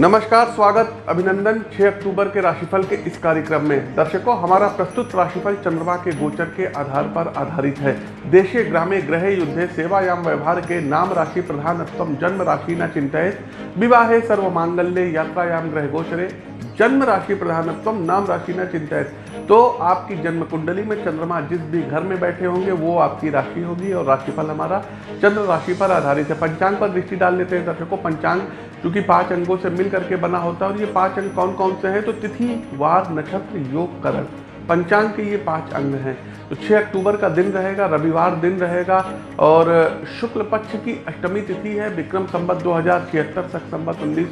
नमस्कार, स्वागत, अभिनंदन 6 अक्टूबर के राशिफल के इस कार्यक्रम में। दर्शकों, हमारा प्रस्तुत राशिफल चंद्रमा के गोचर के आधार पर आधारित है। देशे ग्रामे ग्रह युद्धे सेवायाम व्यवहार के नाम राशि प्रधानत्म जन्म राशि न चिंतित विवाहे सर्व मांगल्य यात्रायाम ग्रह गोचरे। जन्म राशि प्रधानत्व नाम राशि न चिंतित तो आपकी जन्म कुंडली में चंद्रमा जिस भी घर में बैठे होंगे, वो आपकी राशि होगी और राशिफल हमारा चंद्र राशि पर आधारित है। पंचांग पर दृष्टि डाल लेते हैं दर्शकों, पंचांग क्योंकि पाँच अंगों से मिल करके बना होता है और ये पाँच अंग कौन कौन से हैं? तो तिथि, वार, नक्षत्र, योग, करण। पंचांग के ये पाँच अंग हैं। तो 6 अक्टूबर का दिन रहेगा, रविवार दिन रहेगा और शुक्ल पक्ष की अष्टमी तिथि है, विक्रम संवत दो हज़ार छिहत्तर संवत उन्नीस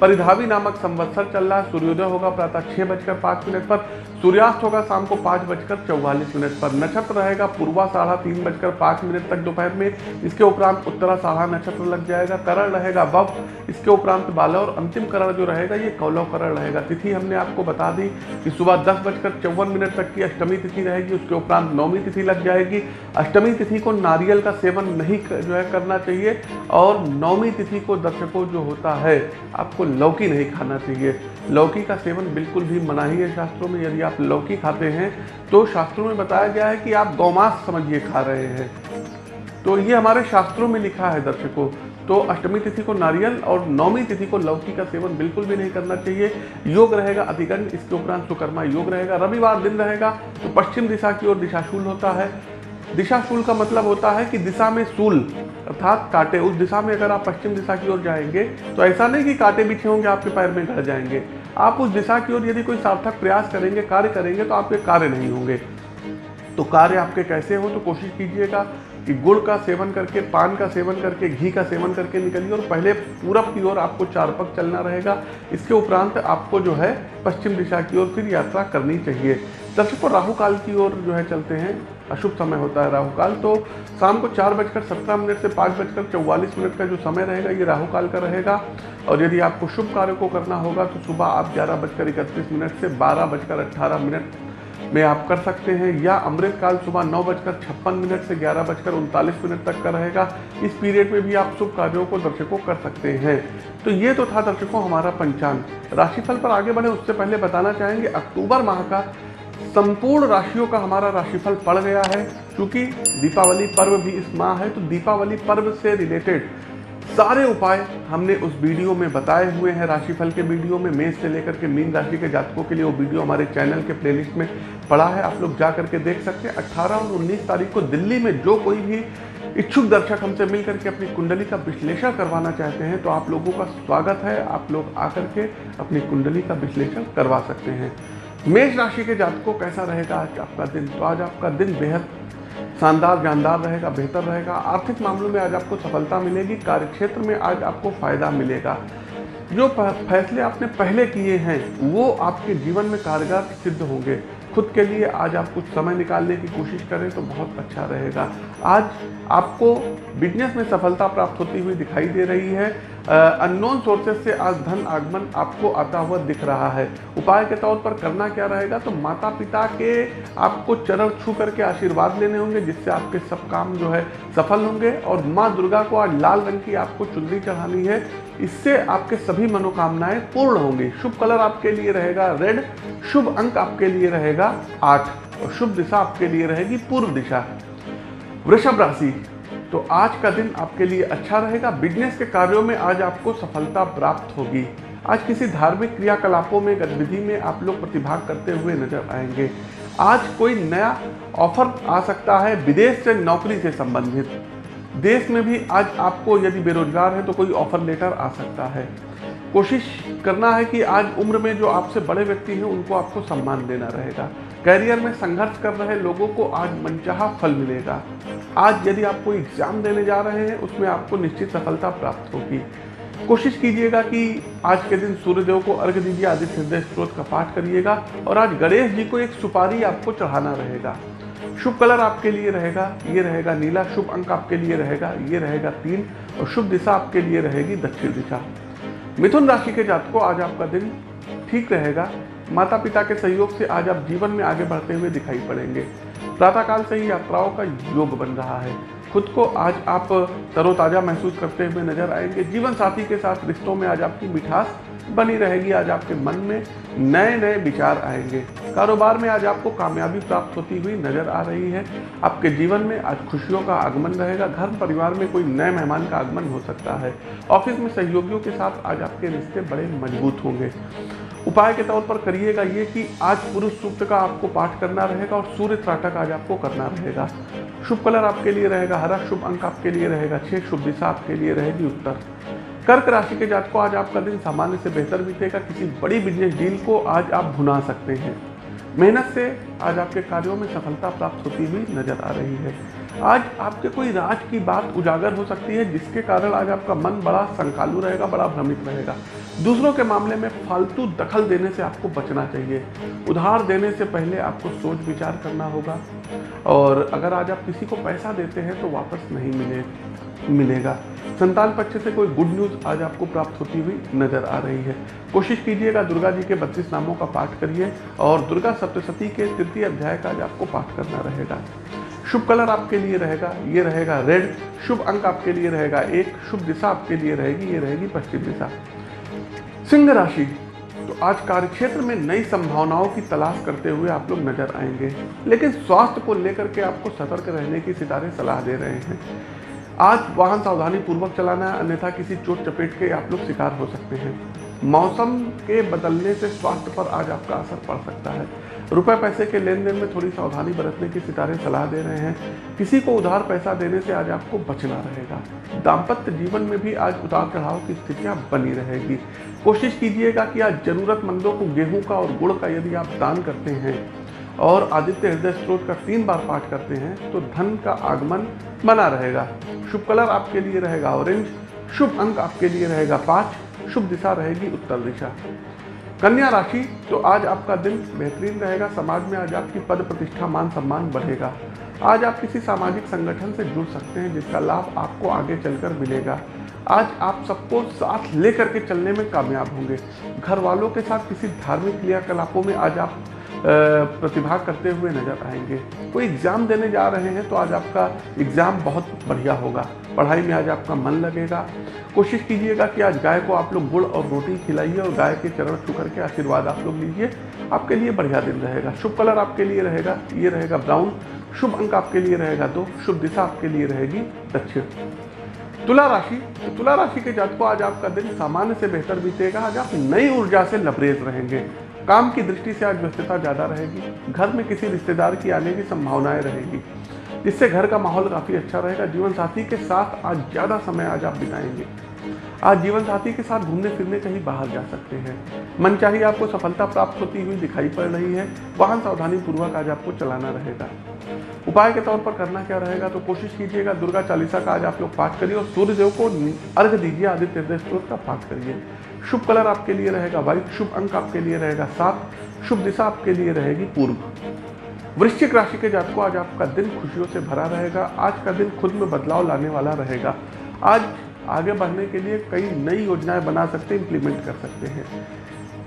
परिधावी नामक संवत्सर चल रहा है। सूर्योदय होगा प्रातः छह बजकर पाँच मिनट पर, सूर्यास्त होगा शाम को पाँच बजकर चौवालीस मिनट पर। नक्षत्र रहेगा पूर्वा साढ़ा तीन बजकर पाँच मिनट तक दोपहर में। इसके उपरांत उत्तरा साढ़ा नक्षत्र लग जाएगा। करण रहेगा बव इसके उपरांत बाला और अंतिम करण जो रहेगा, ये कौलव करण रहेगा। तिथि हमने आपको बता दी कि सुबह दस बजकर चौवन मिनट तक की अष्टमी तिथि रहेगी। उसके उपरांत नौवीं तिथि लग जाएगी। अष्टमी तिथि को नारियल का सेवन नहीं जो है करना चाहिए और नौवीं तिथि को दर्शकों जो होता है। आपको लौकी नहीं खाना चाहिए। लौकी का सेवन बिल्कुल भी मना ही है शास्त्रों में। यदि आप लौकी खाते हैं तो शास्त्रों में बताया गया है कि आप गौमांस समझिए खा रहे हैं। तो ये हमारे शास्त्रों में लिखा है दर्शकों। तो अष्टमी तिथि को नारियल और नौमी तिथि को लौकी का सेवन बिल्कुल भी नहीं करना चाहिए। योग रहेगा अधिगंड इसके उपरांत सुकर्मा योग रहेगा। रविवार दिन रहेगा तो पश्चिम दिशा की ओर दिशाशूल होता है। दिशाशूल का मतलब होता है कि दिशा में शूल अर्थात कांटे उस दिशा में अगर आप पश्चिम दिशा की ओर जाएँगे तो ऐसा नहीं कि कांटे बिछे होंगे, आपके पैर में गड़ जाएँगे। आप उस दिशा की ओर यदि कोई सार्थक प्रयास करेंगे, कार्य करेंगे तो आपके कार्य नहीं होंगे। तो कार्य आपके कैसे हो तो कोशिश कीजिएगा कि गुड़ का सेवन करके, पान का सेवन करके, घी का सेवन करके निकलिए और पहले पूरब की ओर आपको चार पग चलना रहेगा। इसके उपरांत आपको जो है पश्चिम दिशा की ओर फिर यात्रा करनी चाहिए। दर्शकों राहु काल की ओर जो है चलते हैं। अशुभ समय होता है राहु काल तो शाम को चार बजकर सत्रह मिनट से पाँच बजकर चौवालीस मिनट का जो समय रहेगा, ये राहु काल का रहेगा। और यदि आपको शुभ कार्य को करना होगा तो सुबह आप ग्यारह बजकर इकतीस मिनट से बारह बजकर अट्ठारह मिनट में आप कर सकते हैं। या अमृत काल सुबह नौ बजकर छप्पन मिनट से ग्यारह बजकर उनतालीस मिनट तक का रहेगा। इस पीरियड में भी आप शुभ कार्यों को दर्शकों कर सकते हैं। तो ये तो था दर्शकों हमारा पंचांग। राशिफल पर आगे बढ़े, उससे पहले बताना चाहेंगे, अक्टूबर माह का संपूर्ण राशियों का हमारा राशिफल पड़ गया है, क्योंकि दीपावली पर्व भी इस माह है तो दीपावली पर्व से रिलेटेड सारे उपाय हमने उस वीडियो में बताए हुए हैं, राशिफल के वीडियो में, मेष से लेकर के मीन राशि के जातकों के लिए वो वीडियो हमारे चैनल के प्लेलिस्ट में पड़ा है, आप लोग जा करके देख सकते हैं। 18 और 19 तारीख को दिल्ली में जो कोई भी इच्छुक दर्शक हमसे मिल करके अपनी कुंडली का विश्लेषण करवाना चाहते हैं तो आप लोगों का स्वागत है, आप लोग आकर के अपनी कुंडली का विश्लेषण करवा सकते हैं। मेष राशि के जातकों कैसा रहेगा? आज आपका दिन तो आज आपका दिन बेहद शानदार, जानदार रहेगा, बेहतर रहेगा। आर्थिक मामलों में आज आपको सफलता मिलेगी, कार्यक्षेत्र में आज आपको फ़ायदा मिलेगा। जो फैसले आपने पहले किए हैं, वो आपके जीवन में कारगर सिद्ध होंगे। खुद के लिए आज आप कुछ समय निकालने की कोशिश करें तो बहुत अच्छा रहेगा। आज आपको बिज़नेस में सफलता प्राप्त होती हुई दिखाई दे रही है। अननोन सोर्सेज से आज धन आगमन आपको आता हुआ दिख रहा है। उपाय के तौर पर करना क्या रहेगा? तो माता पिता के आपको चरण छू करके आशीर्वाद लेने होंगे, जिससे आपके सब काम जो है सफल होंगे और माँ दुर्गा को आज लाल रंग की आपको चुनरी चढ़ानी है। इससे आपके सभी मनोकामनाएँ पूर्ण होंगी। शुभ कलर आपके लिए रहेगा रेड, शुभ अंक आपके लिए रहेगा आठ और शुभ दिशा आपके लिए रहेगी पूर्व दिशा। वृषभ राशि तो आज का दिन आपके लिए अच्छा रहेगा। बिज़नेस के कार्यों में आज आपको सफलता प्राप्त होगी। आज किसी धार्मिक क्रियाकलापों में, गतिविधि में आप लोग प्रतिभाग करते हुए नज़र आएँगे। आज कोई नया ऑफ़र आ सकता है विदेश से नौकरी से संबंधित। देश में भी आज आपको यदि बेरोजगार है तो कोई ऑफ़र लेटर आ सकता है। कोशिश करना है कि आज उम्र में जो आपसे बड़े व्यक्ति हैं, उनको आपको सम्मान देना रहेगा। कैरियर में संघर्ष कर रहे लोगों को आज मनचाहा फल मिलेगा। आज यदि आप कोई एग्ज़ाम देने जा रहे हैं, उसमें आपको निश्चित सफलता प्राप्त होगी। कोशिश कीजिएगा कि आज के दिन सूर्यदेव को अर्घ दीजिए आदित्य हृदय स्त्रोत का पाठ करिएगा और आज गणेश जी को एक सुपारी आपको चढ़ाना रहेगा। शुभ कलर आपके लिए रहेगा, ये रहेगा नीला, शुभ अंक आपके लिए रहेगा, ये रहेगा तीन और शुभ दिशा आपके लिए रहेगी दक्षिण दिशा। मिथुन राशि के जातकों, आज आपका दिन ठीक रहेगा। माता पिता के सहयोग से आज आप जीवन में आगे बढ़ते हुए दिखाई पड़ेंगे। प्रातःकाल से ही यात्राओं का योग बन रहा है। खुद को आज आप तरोताज़ा महसूस करते हुए नज़र आएँगे। जीवन साथी के साथ रिश्तों में आज आपकी मिठास बनी रहेगी। आज आपके मन में नए नए विचार आएँगे। कारोबार में आज आपको कामयाबी प्राप्त होती हुई नज़र आ रही है। आपके जीवन में आज खुशियों का आगमन रहेगा। घर परिवार में कोई नए मेहमान का आगमन हो सकता है। ऑफ़िस में सहयोगियों के साथ आज आपके रिश्ते बड़े मज़बूत होंगे। उपाय के तौर पर करिएगा ये कि आज पुरुष सूक्त का आपको पाठ करना रहेगा और सूर्य त्राटक आज आपको करना रहेगा। शुभ कलर आपके लिए रहेगा, हरा शुभ अंक आपके लिए रहेगा, छह शुभ दिशा आपके लिए रहेगी उत्तर। कर्क राशि के जात को आज आपका दिन सामान्य से बेहतर बीतेगा, किसी बड़ी बिज़नेस डील को आज आप भुना सकते हैं। मेहनत से आज आपके कार्यों में सफलता प्राप्त होती हुई नज़र आ रही है। आज आपके कोई राज की बात उजागर हो सकती है, जिसके कारण आज आपका मन बड़ा संकालू रहेगा, बड़ा भ्रमित रहेगा। दूसरों के मामले में फालतू दखल देने से आपको बचना चाहिए। उधार देने से पहले आपको सोच विचार करना होगा। और अगर आज आप किसी को पैसा देते हैं तो वापस नहीं मिले, मिलेगा। संतान पक्ष से कोई गुड न्यूज़ आज आपको प्राप्त होती हुई नज़र आ रही है। कोशिश कीजिएगा दुर्गा जी के बत्तीस नामों का पाठ करिए, और दुर्गा सप्तशती के तृतीय अध्याय का आज आपको पाठ करना रहेगा। शुभ कलर आपके लिए रहेगा, ये रहेगा रेड, शुभ अंक आपके लिए रहेगा एक, शुभ दिशा आपके लिए रहेगी, ये रहेगी पश्चिम दिशा। सिंह राशि तो आज कार्यक्षेत्र में नई संभावनाओं की तलाश करते हुए आप लोग नज़र आएँगे, लेकिन स्वास्थ्य को लेकर के आपको सतर्क रहने की सितारे सलाह दे रहे हैं। आज वाहन सावधानी पूर्वक चलाना है, अन्यथा किसी चोट चपेट के आप लोग शिकार हो सकते हैं। मौसम के बदलने से स्वास्थ्य पर आज आपका असर पड़ सकता है। रुपए पैसे के लेन देन में थोड़ी सावधानी बरतने की सितारे सलाह दे रहे हैं। किसी को उधार पैसा देने से आज आपको बचना रहेगा। दाम्पत्य जीवन में भी आज उतार चढ़ाव की स्थितियाँ बनी रहेगी। कोशिश कीजिएगा कि आज जरूरतमंदों को गेहूँ का और गुड़ का यदि आप दान करते हैं और आदित्य हृदय स्त्रोत का तीन बार पाठ करते हैं तो धन का आगमन बना रहेगा। शुभ कलर आपके लिए रहेगा ऑरेंज, शुभ अंक आपके लिए रहेगा पाँच, शुभ दिशा रहेगी उत्तर दिशा। कन्या राशि तो आज आपका दिन बेहतरीन रहेगा। समाज में आज आपकी पद प्रतिष्ठा, मान सम्मान बढ़ेगा। आज आप किसी सामाजिक संगठन से जुड़ सकते हैं, जिसका लाभ आपको आगे चलकर मिलेगा। आज आप सबको साथ लेकर के चलने में कामयाब होंगे। घर वालों के साथ किसी धार्मिक क्रियाकलापों में आज आप प्रतिभा करते हुए नज़र आएँगे। कोई एग्ज़ाम देने जा रहे हैं तो आज आपका एग्ज़ाम बहुत बढ़िया होगा। पढ़ाई में आज आपका मन लगेगा। कोशिश कीजिएगा कि आज गाय को आप लोग गुड़ और रोटी खिलाइए और गाय के चरण छू करके आशीर्वाद आप लोग लीजिए। आपके लिए बढ़िया दिन रहेगा। शुभ कलर आपके लिए रहेगा, ये रहेगा ब्राउन। शुभ अंक आपके लिए रहेगा दो, शुभ दिशा आपके लिए रहेगी दक्षिण। तुला राशि तो तुला राशि के जात को आज आपका दिन सामान्य से बेहतर बीतेगा। आज आप नई ऊर्जा से लबरेज रहेंगे। काम की दृष्टि से आज व्यस्तता ज़्यादा रहेगी, घर में किसी रिश्तेदार की आने की संभावनाएँ रहेगी, जिससे घर का माहौल काफ़ी अच्छा रहेगा। जीवन साथी के साथ आज ज़्यादा समय आज आप बिताएँगे। आज जीवन साथी के साथ घूमने फिरने कहीं बाहर जा सकते हैं। मन चाहिए आपको सफलता प्राप्त होती हुई दिखाई पड़ रही है। वाहन सावधानी पूर्वक आज आपको चलाना रहेगा। उपाय के तौर पर करना क्या रहेगा तो कोशिश कीजिएगा, दुर्गा चालीसा का आज आप लोग पाठ करिए और सूर्यदेव को अर्घ दीजिए, आदित्य का पाठ करिए। शुभ कलर आपके लिए रहेगा व्हाइट शुभ अंक आपके लिए रहेगा, सात शुभ दिशा आपके लिए रहेगी, पूर्व। वृश्चिक राशि के जातकों, आज आपका दिन खुशियों से भरा रहेगा, आज का दिन खुद में बदलाव लाने वाला रहेगा। आज आगे बढ़ने के लिए कई नई योजनाएँ बना सकते हैं इंप्लीमेंट कर सकते हैं।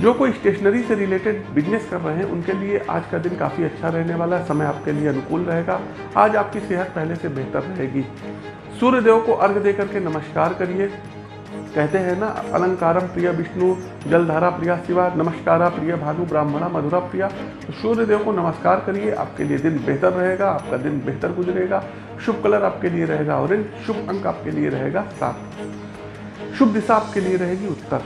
जो कोई स्टेशनरी से रिलेटेड बिज़नेस कर रहे हैं, उनके लिए आज का दिन काफ़ी अच्छा रहने वाला है, समय आपके लिए अनुकूल रहेगा। आज आपकी सेहत पहले से बेहतर रहेगी। सूर्य देव को अर्घ दे करके नमस्कार करिए। कहते हैं ना अलंकारम प्रिय विष्णु, जलधारा प्रिया शिवा, नमस्कारा प्रिय भानु, ब्राह्मणा मधुरा प्रिया। तो सूर्य देव को नमस्कार करिए, आपके लिए दिन बेहतर रहेगा, आपका दिन बेहतर गुजरेगा। शुभ कलर आपके लिए रहेगा ऑरेंज, शुभ अंक आपके लिए रहेगा सात। शुभ दिशा आपके लिए रहेगी उत्तर।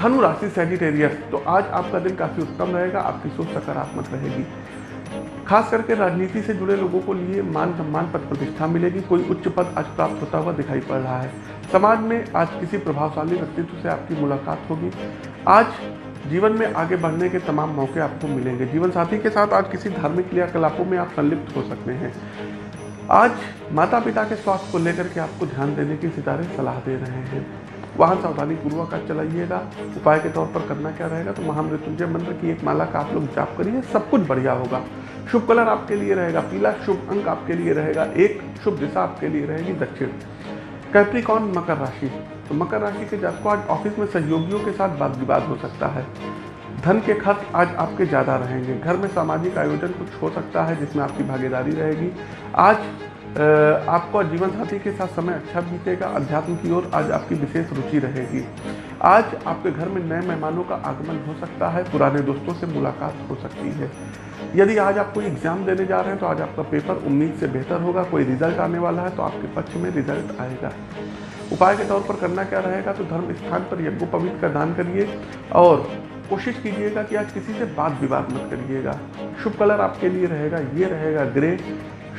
धनु राशि सेजिटेरियस तो आज आपका दिन काफ़ी उत्तम रहेगा, आपकी सोच सकारात्मक रहेगी। खास करके राजनीति से जुड़े लोगों को लिए मान सम्मान पद प्रतिष्ठा मिलेगी, कोई उच्च पद आज प्राप्त होता हुआ दिखाई पड़ रहा है। समाज में आज किसी प्रभावशाली व्यक्तित्व से आपकी मुलाकात होगी। आज जीवन में आगे बढ़ने के तमाम मौके आपको मिलेंगे। जीवन साथी के साथ आज किसी धार्मिक क्रियाकलापों में आप संलिप्त हो सकते हैं। आज माता पिता के स्वास्थ्य को लेकर के आपको ध्यान देने की सितारे सलाह दे रहे हैं। वाहन सावधानी पूर्वक आज चलाइएगा। उपाय के तौर पर करना क्या रहेगा? तो महामृत्युंजय मंत्र की एक माला का आप लोग जाप करिए, सब कुछ बढ़िया होगा। शुभ कलर आपके लिए रहेगा। पीला शुभ अंक आपके लिए रहेगा। एक शुभ दिशा आपके लिए रहेगी दक्षिण। कैप्रिकॉन मकर राशि तो मकर राशि के जातकों, आज ऑफ़िस में सहयोगियों के साथ वाद विवाद हो सकता है। धन के खर्च आज आपके ज़्यादा रहेंगे। घर में सामाजिक आयोजन कुछ हो सकता है, जिसमें आपकी भागीदारी रहेगी। आज आपका जीवन साथी के साथ समय अच्छा बीतेगा। अध्यात्म की ओर आज आपकी विशेष रुचि रहेगी। आज आपके घर में नए मेहमानों का आगमन हो सकता है। पुराने दोस्तों से मुलाकात हो सकती है। यदि आज आप कोई एग्ज़ाम देने जा रहे हैं तो आज आपका पेपर उम्मीद से बेहतर होगा, कोई रिज़ल्ट आने वाला है तो आपके पक्ष में रिज़ल्ट आएगा। उपाय के तौर पर करना क्या रहेगा तो धर्म स्थान पर यज्ञोपवीत का दान करिए और कोशिश कीजिएगा कि आज किसी से बात विवाद मत करिएगा। शुभ कलर आपके लिए रहेगा, ये रहेगा ग्रे।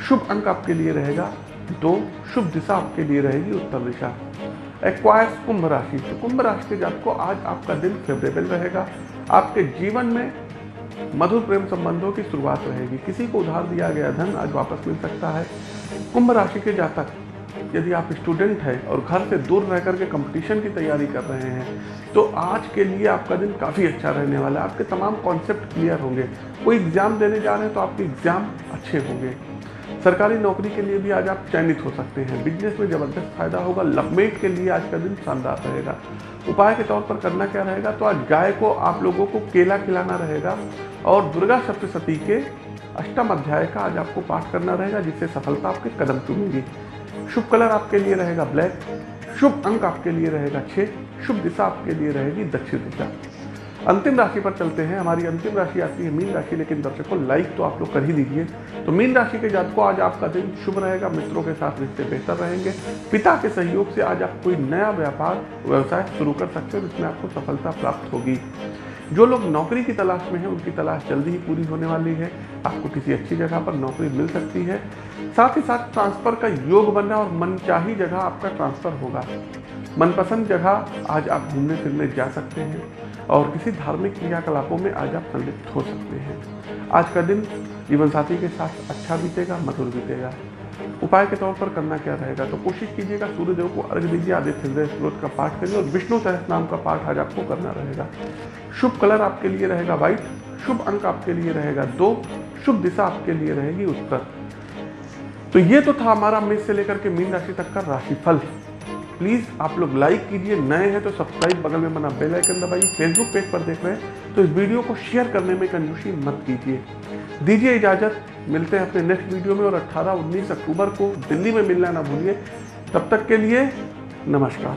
शुभ अंक आपके लिए रहेगा, दो। शुभ दिशा आपके लिए रहेगी उत्तर दिशा। एक्वायर्स कुंभ राशि तो कुंभ राशि के जात को आज आपका दिन फेवरेबल रहेगा। आपके जीवन में मधुर प्रेम संबंधों की शुरुआत रहेगी। किसी को उधार दिया गया धन आज वापस मिल सकता है। कुंभ राशि के जातक, यदि आप स्टूडेंट हैं और घर से दूर रह करके कंपटीशन की तैयारी कर रहे हैं तो आज के लिए आपका दिन काफ़ी अच्छा रहने वाला है। आपके तमाम कॉन्सेप्ट क्लियर होंगे। कोई एग्ज़ाम देने जा रहे हैं तो आपके एग्ज़ाम अच्छे होंगे। सरकारी नौकरी के लिए भी आज आप चयनित हो सकते हैं। बिज़नेस में ज़बरदस्त फ़ायदा होगा। लवमेट के लिए आज का दिन शानदार रहेगा। उपाय के तौर पर करना क्या रहेगा? तो आज गाय को आप लोगों को केला खिलाना रहेगा और दुर्गा सप्तशती के अष्टम अध्याय का आज आपको पाठ करना रहेगा, जिससे सफलता आपके कदम चुनेगी शुभ कलर आपके लिए रहेगा ब्लैक, शुभ अंक आपके लिए रहेगा छः शुभ दिशा आपके लिए रहेगी दक्षिण दिशा। अंतिम राशि पर चलते हैं। हमारी अंतिम राशि आती है मीन राशि, लेकिन दर्शकों लाइक तो आप लोग कर ही दीजिए। तो मीन राशि के जात को आज आपका दिन शुभ रहेगा। मित्रों के साथ रिश्ते बेहतर रहेंगे। पिता के सहयोग से आज आप कोई नया व्यापार, व्यवसाय शुरू कर सकते हो, जिसमें आपको सफलता प्राप्त होगी। जो लोग नौकरी की तलाश में हैं, उनकी तलाश जल्दी ही पूरी होने वाली है। आपको किसी अच्छी जगह पर नौकरी मिल सकती है। साथ ही साथ ट्रांसफ़र का योग बनना और मनचाही जगह आपका ट्रांसफ़र होगा। मनपसंद जगह आज आप घूमने फिरने जा सकते हैं। और किसी धार्मिक क्रियाकलापों में आज आप संलिप्त हो सकते हैं। आज का दिन जीवन साथी के साथ अच्छा बीतेगा, मधुर बीतेगा। उपाय के तौर पर करना क्या रहेगा? तो कोशिश कीजिएगा, सूर्यदेव को अर्घ दीजिए, आदित्य हृदय स्रोत का पाठ करिए और विष्णु सहस नाम का पाठ आज आपको करना रहेगा। शुभ कलर आपके लिए रहेगा व्हाइट, शुभ अंक आपके लिए रहेगा दो, शुभ दिशा आपके लिए रहेगी उत्तर। तो ये तो था हमारा मेष से लेकर के मीन राशि तक का राशिफल। प्लीज़ आप लोग लाइक कीजिए। नए हैं तो सब्सक्राइब बगल में बना बेल आइकन दबाइए। फेसबुक पेज पर देख रहे हैं तो इस वीडियो को शेयर करने में कंजूसी मत कीजिए। दीजिए इजाज़त। मिलते हैं अपने नेक्स्ट वीडियो में और 18-19 अक्टूबर को दिल्ली में मिलना ना भूलिए। तब तक के लिए नमस्कार।